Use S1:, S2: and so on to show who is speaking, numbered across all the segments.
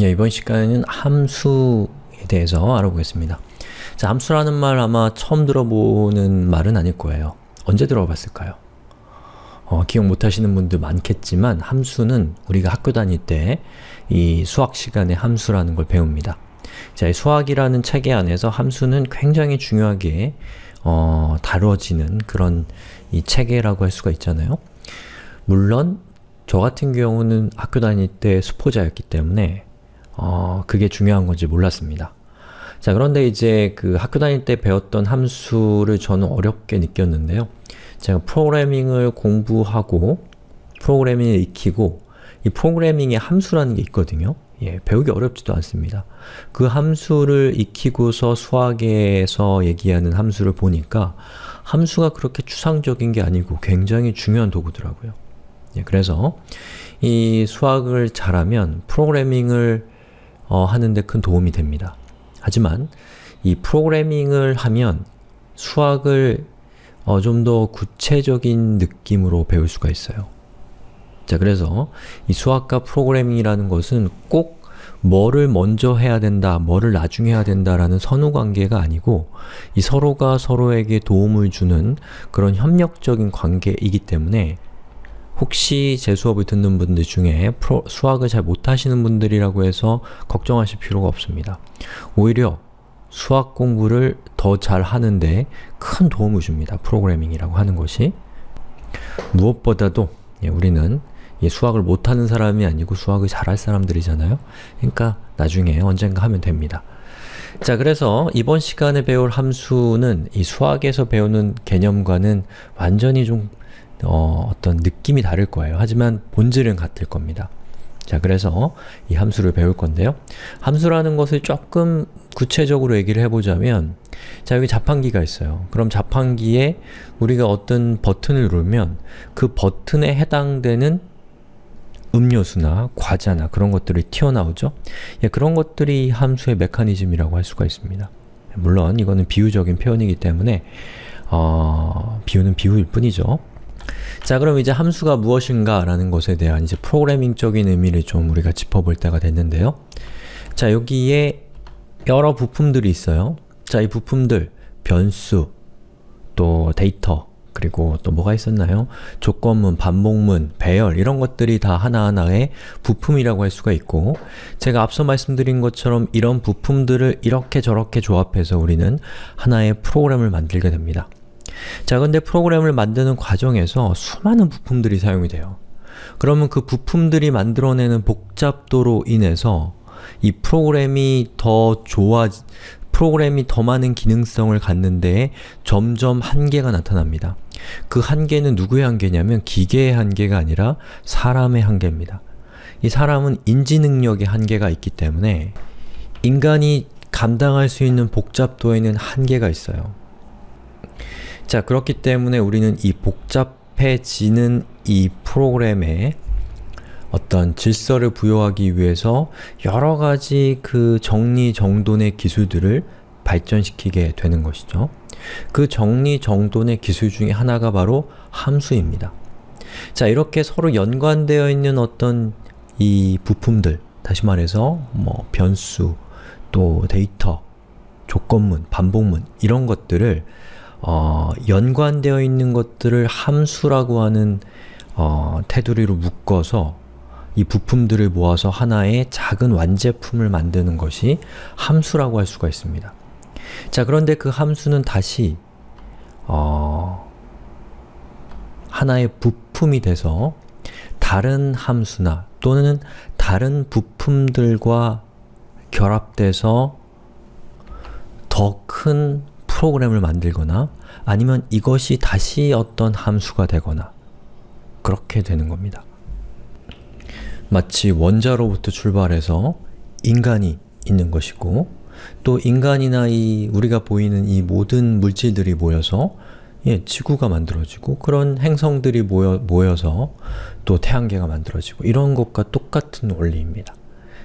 S1: 예, 이번 시간에는 함수에 대해서 알아보겠습니다. 자, 함수라는 말 아마 처음 들어보는 말은 아닐 거예요. 언제 들어봤을까요? 어, 기억 못하시는 분들 많겠지만 함수는 우리가 학교 다닐 때 이 수학 시간에 함수라는 걸 배웁니다. 자, 이 수학이라는 체계 안에서 함수는 굉장히 중요하게 어, 다뤄지는 그런 이 체계라고 할 수가 있잖아요. 물론 저 같은 경우는 학교 다닐 때 수포자였기 때문에 어, 그게 중요한 건지 몰랐습니다. 자 그런데 이제 그 학교 다닐 때 배웠던 함수를 저는 어렵게 느꼈는데요. 제가 프로그래밍을 공부하고 프로그래밍을 익히고 이 프로그래밍의 함수라는 게 있거든요. 예, 배우기 어렵지도 않습니다. 그 함수를 익히고서 수학에서 얘기하는 함수를 보니까 함수가 그렇게 추상적인 게 아니고 굉장히 중요한 도구더라고요. 예, 그래서 이 수학을 잘하면 프로그래밍을 어, 하는데 큰 도움이 됩니다. 하지만 이 프로그래밍을 하면 수학을 어, 좀 더 구체적인 느낌으로 배울 수가 있어요. 자, 그래서 이 수학과 프로그래밍이라는 것은 꼭 뭐를 먼저 해야 된다, 뭐를 나중에 해야 된다라는 선후관계가 아니고 이 서로가 서로에게 도움을 주는 그런 협력적인 관계이기 때문에 혹시 제 수업을 듣는 분들 중에 프로, 수학을 잘 못하시는 분들이라고 해서 걱정하실 필요가 없습니다. 오히려 수학 공부를 더 잘 하는데 큰 도움을 줍니다. 프로그래밍이라고 하는 것이. 무엇보다도 예, 우리는 수학을 못하는 사람이 아니고 수학을 잘할 사람들이잖아요. 그러니까 나중에 언젠가 하면 됩니다. 자, 그래서 이번 시간에 배울 함수는 이 수학에서 배우는 개념과는 완전히 좀 어, 어떤 느낌이 다를 거예요. 하지만 본질은 같을 겁니다. 자, 그래서 이 함수를 배울 건데요. 함수라는 것을 조금 구체적으로 얘기를 해보자면 자, 여기 자판기가 있어요. 그럼 자판기에 우리가 어떤 버튼을 누르면 그 버튼에 해당되는 음료수나 과자나 그런 것들이 튀어나오죠? 예, 그런 것들이 함수의 메커니즘이라고 할 수가 있습니다. 물론 이거는 비유적인 표현이기 때문에 어, 비유는 비유일 뿐이죠. 자 그럼 이제 함수가 무엇인가 라는 것에 대한 이제 프로그래밍적인 의미를 좀 우리가 짚어볼 때가 됐는데요. 자 여기에 여러 부품들이 있어요. 자 이 부품들, 변수, 또 데이터, 그리고 또 뭐가 있었나요? 조건문, 반복문, 배열 이런 것들이 다 하나하나의 부품이라고 할 수가 있고 제가 앞서 말씀드린 것처럼 이런 부품들을 이렇게 저렇게 조합해서 우리는 하나의 프로그램을 만들게 됩니다. 자 근데 프로그램을 만드는 과정에서 수많은 부품들이 사용이 돼요. 그러면 그 부품들이 만들어내는 복잡도로 인해서 이 프로그램이 더 좋아, 프로그램이 더 많은 기능성을 갖는데 점점 한계가 나타납니다. 그 한계는 누구의 한계냐면 기계의 한계가 아니라 사람의 한계입니다. 이 사람은 인지 능력의 한계가 있기 때문에 인간이 감당할 수 있는 복잡도에는 한계가 있어요. 자 그렇기 때문에 우리는 이 복잡해지는 이 프로그램에 어떤 질서를 부여하기 위해서 여러 가지 그 정리정돈의 기술들을 발전시키게 되는 것이죠. 그 정리정돈의 기술 중에 하나가 바로 함수입니다. 자 이렇게 서로 연관되어 있는 어떤 이 부품들 다시 말해서 뭐 변수, 또 데이터, 조건문, 반복문 이런 것들을 어, 연관되어 있는 것들을 함수라고 하는 어, 테두리로 묶어서 이 부품들을 모아서 하나의 작은 완제품을 만드는 것이 함수라고 할 수가 있습니다. 자 그런데 그 함수는 다시 어, 하나의 부품이 돼서 다른 함수나 또는 다른 부품들과 결합돼서 더 큰 프로그램을 만들거나 아니면 이것이 다시 어떤 함수가 되거나 그렇게 되는 겁니다. 마치 원자로부터 출발해서 인간이 있는 것이고 또 인간이나 이 우리가 보이는 이 모든 물질들이 모여서 예, 지구가 만들어지고 그런 행성들이 모여, 모여서 또 태양계가 만들어지고 이런 것과 똑같은 원리입니다.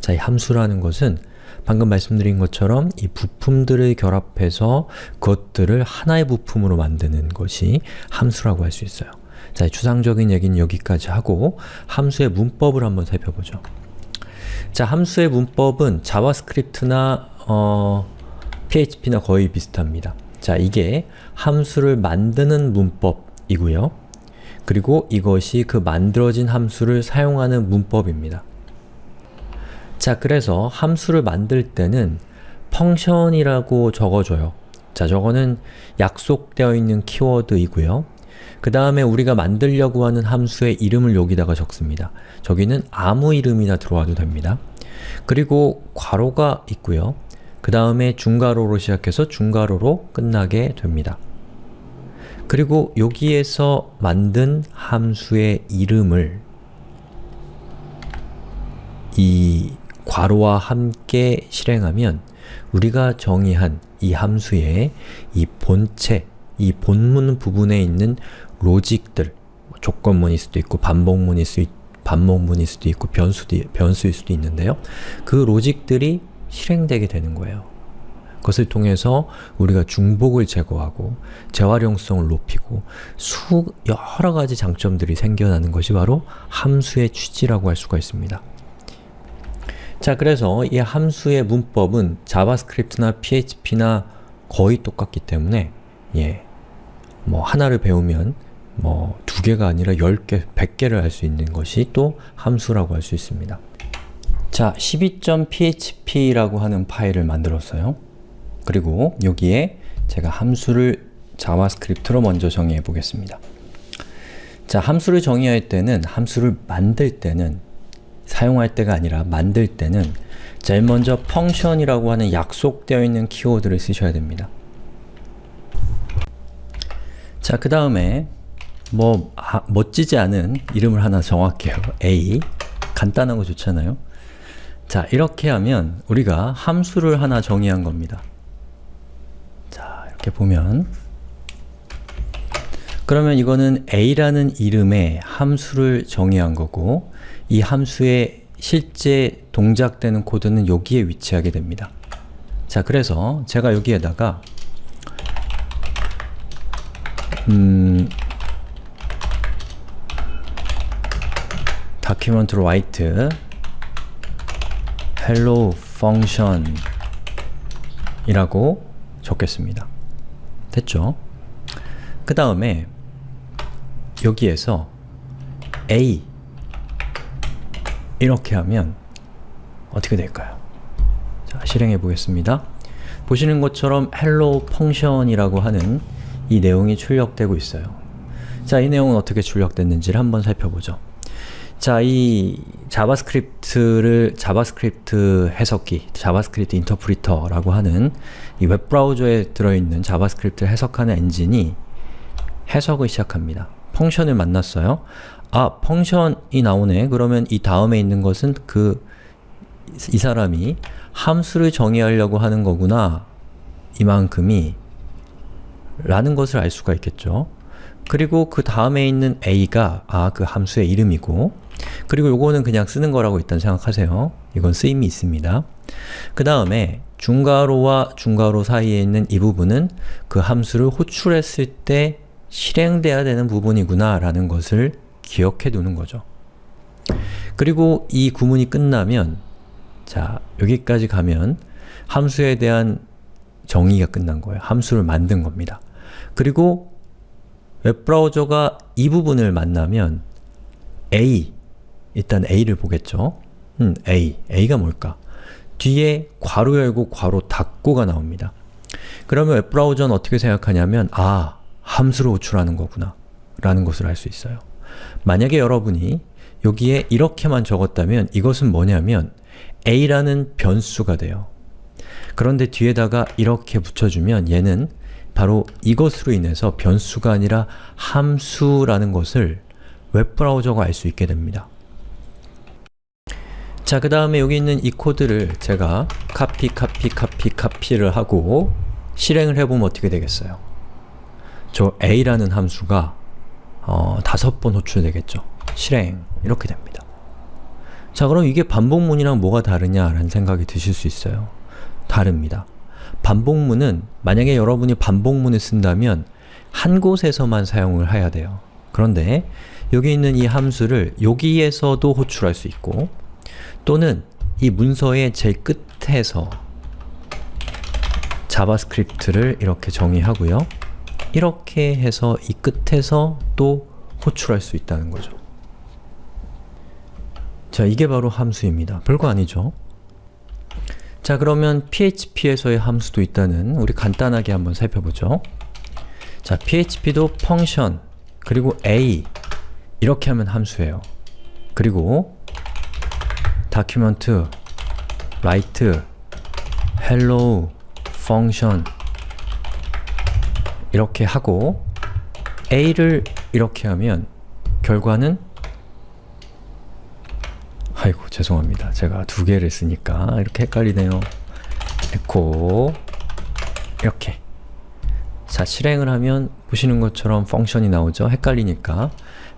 S1: 자, 이 함수라는 것은 방금 말씀드린 것처럼 이 부품들을 결합해서 그것들을 하나의 부품으로 만드는 것이 함수라고 할 수 있어요. 자, 추상적인 얘기는 여기까지 하고 함수의 문법을 한번 살펴보죠. 자, 함수의 문법은 JavaScript나 어, PHP나 거의 비슷합니다. 자, 이게 함수를 만드는 문법이고요. 그리고 이것이 그 만들어진 함수를 사용하는 문법입니다. 자, 그래서 함수를 만들 때는 펑션이라고 적어줘요. 자, 저거는 약속되어 있는 키워드이고요. 그 다음에 우리가 만들려고 하는 함수의 이름을 여기다가 적습니다. 저기는 아무 이름이나 들어와도 됩니다. 그리고 괄호가 있고요. 그 다음에 중괄호로 시작해서 중괄호로 끝나게 됩니다. 그리고 여기에서 만든 함수의 이름을 이 괄호와 함께 실행하면 우리가 정의한 이 함수의 이 본체, 이 본문 부분에 있는 로직들 조건문일 수도 있고 반복문일 수 있, 반복문일 수도 있고 변수도, 변수일 수도 있는데요. 그 로직들이 실행되게 되는 거예요. 그것을 통해서 우리가 중복을 제거하고 재활용성을 높이고 수 여러 가지 장점들이 생겨나는 것이 바로 함수의 취지라고 할 수가 있습니다. 자, 그래서 이 함수의 문법은 JavaScript나 PHP나 거의 똑같기 때문에 예, 뭐 하나를 배우면 뭐 두 개가 아니라 10개, 100개를 할 수 있는 것이 또 함수라고 할 수 있습니다. 자, 12.php라고 하는 파일을 만들었어요. 그리고 여기에 제가 함수를 JavaScript로 먼저 정의해 보겠습니다. 자, 함수를 정의할 때는, 함수를 만들 때는 사용할 때가 아니라 만들 때는 제일 먼저 펑션이라고 하는 약속되어 있는 키워드를 쓰셔야 됩니다. 자, 그 다음에 뭐 아, 멋지지 않은 이름을 하나 정할게요. a 간단하고 좋잖아요. 자, 이렇게 하면 우리가 함수를 하나 정의한 겁니다. 자, 이렇게 보면 그러면 이거는 a라는 이름의 함수를 정의한 거고 이 함수의 실제 동작되는 코드는 여기에 위치하게 됩니다. 자, 그래서 제가 여기에다가 음, document write 이라고 적겠습니다. 됐죠? 그 다음에 여기에서 a 이렇게 하면 어떻게 될까요? 자, 실행해 보겠습니다. 보시는 것처럼 hello function이라고 하는 이 내용이 출력되고 있어요. 자, 이 내용은 어떻게 출력됐는지를 한번 살펴보죠. 자, 이 JavaScript를 JavaScript 해석기, JavaScript 인터프리터라고 하는 이 웹브라우저에 들어있는 JavaScript 해석하는 엔진이 해석을 시작합니다. function을 만났어요. 아, function이 나오네. 그러면 이 다음에 있는 것은 그 이 사람이 함수를 정의하려고 하는 거구나. 이만큼이 라는 것을 알 수가 있겠죠. 그리고 그 다음에 있는 a가 아, 그 함수의 이름이고 그리고 요거는 그냥 쓰는 거라고 일단 생각하세요. 이건 쓰임이 있습니다. 그 다음에 중괄호와 중괄호 사이에 있는 이 부분은 그 함수를 호출했을 때 실행돼야 되는 부분이구나 라는 것을 기억해 두는 거죠. 그리고 이 구문이 끝나면 자, 여기까지 가면 함수에 대한 정의가 끝난 거예요. 함수를 만든 겁니다. 그리고 웹브라우저가 이 부분을 만나면 A, 일단 A를 보겠죠. 음, A, A가 뭘까? 뒤에 괄호 열고 괄호 닫고가 나옵니다. 그러면 웹브라우저는 어떻게 생각하냐면 아, 함수로 호출하는 거구나 라는 것을 알 수 있어요. 만약에 여러분이 여기에 이렇게만 적었다면 이것은 뭐냐면 a라는 변수가 돼요. 그런데 뒤에다가 이렇게 붙여주면 얘는 바로 이것으로 인해서 변수가 아니라 함수라는 것을 웹브라우저가 알 수 있게 됩니다. 자, 그 다음에 여기 있는 이 코드를 제가 카피, 카피, 카피, 카피를 하고 실행을 해보면 어떻게 되겠어요? 저 a라는 함수가 어, 다섯 번 호출되겠죠. 실행 이렇게 됩니다. 자 그럼 이게 반복문이랑 뭐가 다르냐라는 생각이 드실 수 있어요. 다릅니다. 반복문은 만약에 여러분이 반복문을 쓴다면 한 곳에서만 사용을 해야 돼요. 그런데 여기 있는 이 함수를 여기에서도 호출할 수 있고 또는 이 문서의 제일 끝에서 JavaScript를 이렇게 정의하고요. 이렇게 해서 이 끝에서 또 호출할 수 있다는 거죠. 자, 이게 바로 함수입니다. 별거 아니죠? 자, 그러면 PHP에서의 함수도 있다는 우리 간단하게 한번 살펴보죠. 자, PHP도 펑션, 그리고 a 이렇게 하면 함수예요. 그리고 document, write, hello, function 이렇게 하고 a를 이렇게 하면 결과는 아이고 죄송합니다. 제가 두 개를 쓰니까 이렇게 헷갈리네요. echo 이렇게 자, 실행을 하면 보시는 것처럼 function이 나오죠? 헷갈리니까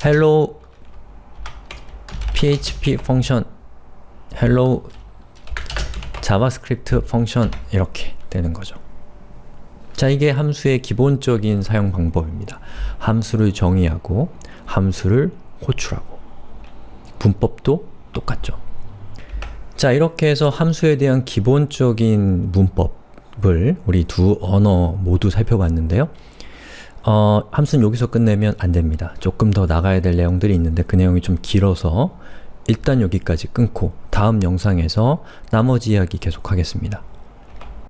S1: hello php function hello JavaScript function 이렇게 되는 거죠. 자, 이게 함수의 기본적인 사용 방법입니다. 함수를 정의하고 함수를 호출하고 문법도 똑같죠. 자, 이렇게 해서 함수에 대한 기본적인 문법을 우리 두 언어 모두 살펴봤는데요. 어, 함수는 여기서 끝내면 안 됩니다. 조금 더 나가야 될 내용들이 있는데 그 내용이 좀 길어서 일단 여기까지 끊고 다음 영상에서 나머지 이야기 계속하겠습니다.